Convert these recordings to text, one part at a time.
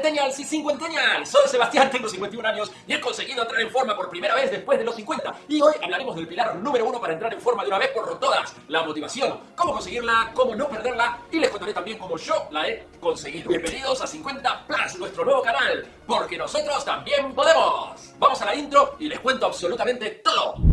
Centennials y Cincuentennials. Soy Sebastián, tengo 51 años y he conseguido entrar en forma por primera vez después de los 50. Y hoy hablaremos del pilar número uno para entrar en forma de una vez por todas, la motivación. Cómo conseguirla, cómo no perderla y les contaré también cómo yo la he conseguido. Bienvenidos a 50 Plus, nuestro nuevo canal, porque nosotros también podemos. Vamos a la intro y les cuento absolutamente todo.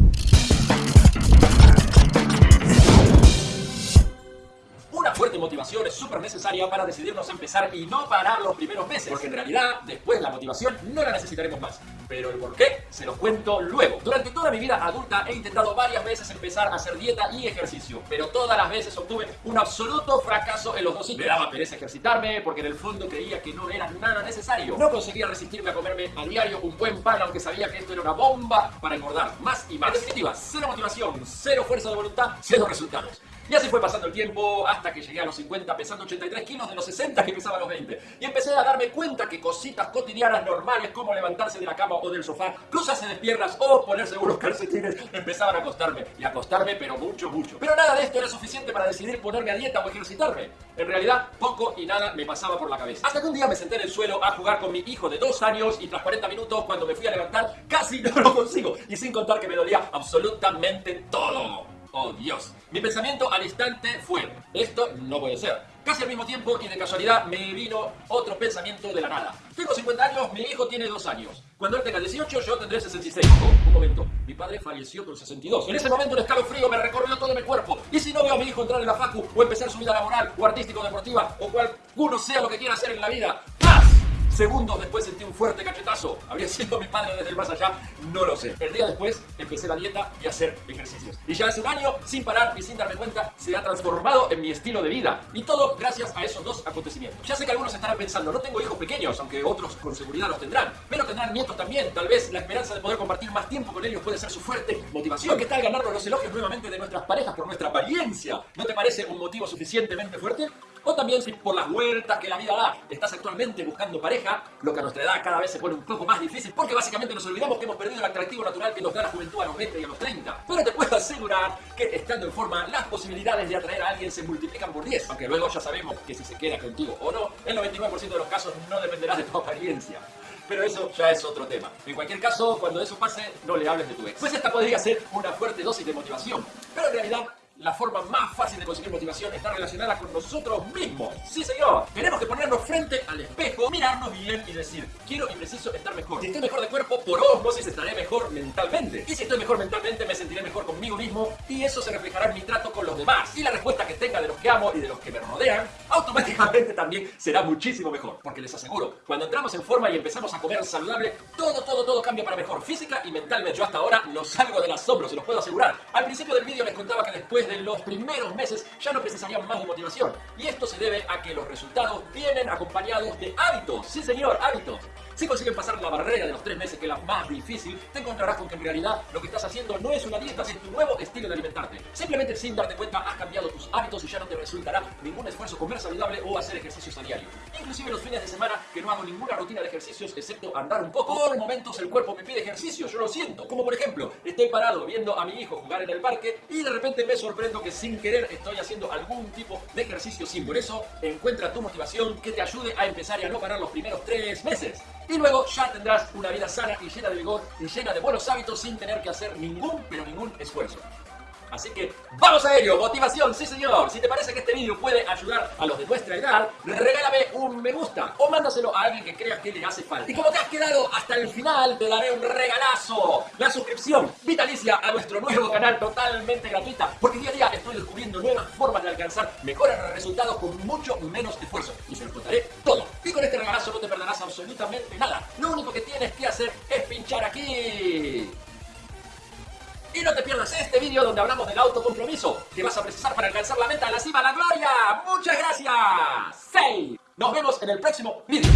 Motivación es súper necesaria para decidirnos a empezar y no parar los primeros meses. Porque en realidad, después la motivación no la necesitaremos más. Pero el por qué se los cuento luego. Durante toda mi vida adulta he intentado varias veces empezar a hacer dieta y ejercicio. Pero todas las veces obtuve un absoluto fracaso en los dos. Me daba pereza ejercitarme porque en el fondo creía que no era nada necesario. No conseguía resistirme a comerme a diario un buen pan aunque sabía que esto era una bomba para engordar más y más. En definitiva, cero motivación, cero fuerza de voluntad, cero resultados. Y así fue pasando el tiempo hasta que llegué a los 50 pesando 83 kilos de los 60 que pesaba a los 20. Y empecé a darme cuenta que cositas cotidianas normales como levantarse de la cama o del sofá, cruzarse de piernas o ponerse unos calcetines empezaban a acostarme. Y acostarme pero mucho, mucho. Pero nada de esto era suficiente para decidir ponerme a dieta o ejercitarme. En realidad, poco y nada me pasaba por la cabeza. Hasta que un día me senté en el suelo a jugar con mi hijo de 2 años y tras 40 minutos cuando me fui a levantar casi no lo consigo. Y sin contar que me dolía absolutamente todo. Oh Dios. Mi pensamiento al instante fue, esto no puede ser. Casi al mismo tiempo y de casualidad me vino otro pensamiento de la nada. Tengo 50 años, mi hijo tiene 2 años. Cuando él tenga 18 yo tendré 66. un momento, mi padre falleció con 62. En ese momento un escalofrío me recorrió todo mi cuerpo. Y si no veo a mi hijo entrar en la facu o empezar su vida laboral o artístico deportiva o cual uno sea lo que quiera hacer en la vida, Segundos después sentí un fuerte cachetazo. ¿Habría sido mi padre desde el más allá? No lo sé. El día después empecé la dieta y a hacer ejercicios. Y ya hace un año, sin parar y sin darme cuenta, se ha transformado en mi estilo de vida. Y todo gracias a esos dos acontecimientos. Ya sé que algunos estarán pensando, no tengo hijos pequeños, aunque otros con seguridad los tendrán. Pero tendrán nietos también. Tal vez la esperanza de poder compartir más tiempo con ellos puede ser su fuerte motivación. ¿Qué tal ganarnos los elogios nuevamente de nuestras parejas por nuestra apariencia? ¿No te parece un motivo suficientemente fuerte? O también si por las vueltas que la vida da estás actualmente buscando pareja, lo que a nuestra edad cada vez se pone un poco más difícil porque básicamente nos olvidamos que hemos perdido el atractivo natural que nos da la juventud a los 20 y a los 30. Pero te puedo asegurar que estando en forma las posibilidades de atraer a alguien se multiplican por 10. Aunque luego ya sabemos que si se queda contigo o no, el 99% de los casos no dependerá de tu apariencia. Pero eso ya es otro tema. En cualquier caso, cuando eso pase, no le hables de tu ex. Pues esta podría ser una fuerte dosis de motivación. Pero en realidad la forma más fácil de conseguir motivación está relacionada con nosotros mismos. Sí, señor. Tenemos que ponernos frente al espejo, mirarnos bien y decir, quiero y preciso estar mejor. Si estoy mejor de cuerpo, por osmosis estaré mejor mentalmente. Y si estoy mejor mentalmente, me sentiré mejor conmigo mismo y eso se reflejará en mi trato con los demás. Y la respuesta que tenga de los que amo y de los que me rodean, automáticamente también será muchísimo mejor. Porque les aseguro, cuando entramos en forma y empezamos a comer saludable, todo, todo, todo cambia para mejor, física y mentalmente. Yo hasta ahora no salgo del asombro, se los puedo asegurar. Al principio del vídeo les contaba que después de los primeros meses ya no precisarían más de motivación. Y esto se debe a que los resultados vienen acompañados de hábitos. Sí, señor, hábitos. Si consiguen pasar la barrera de los tres meses, que es la más difícil, te encontrarás con que en realidad lo que estás haciendo no es una dieta, es tu nuevo estilo de alimentarte. Simplemente sin darte cuenta has cambiado tus hábitos y ya no te resultará ningún esfuerzo comer saludable o hacer ejercicios a diario. Inclusive los fines de semana que no hago ninguna rutina de ejercicios excepto andar un poco, por momentos el cuerpo me pide ejercicio, yo lo siento. Como por ejemplo, estoy parado viendo a mi hijo jugar en el parque y de repente me sorprendo que sin querer estoy haciendo algún tipo de ejercicio sin. Por eso, encuentra tu motivación que te ayude a empezar y a no parar los primeros tres meses. Y luego ya tendrás una vida sana y llena de vigor y llena de buenos hábitos sin tener que hacer ningún, pero ningún esfuerzo. Así que vamos a ello, motivación, sí señor. Si te parece que este vídeo puede ayudar a los de nuestra edad, regálame un me gusta o mándaselo a alguien que creas que le hace falta. Y como te has quedado hasta el final, te daré un regalazo. La suscripción vitalicia a nuestro nuevo canal totalmente gratuita, porque día a día estoy descubriendo nuevas formas de alcanzar mejores resultados con mucho menos esfuerzo. Y se los contaré todo. Y con este regalazo no te perderás absolutamente nada. Lo único que tienes que hacer es pinchar aquí. No te pierdas este vídeo donde hablamos del autocompromiso que vas a precisar para alcanzar la meta de la cima de la gloria. ¡Muchas gracias! ¡Say! Nos vemos en el próximo vídeo.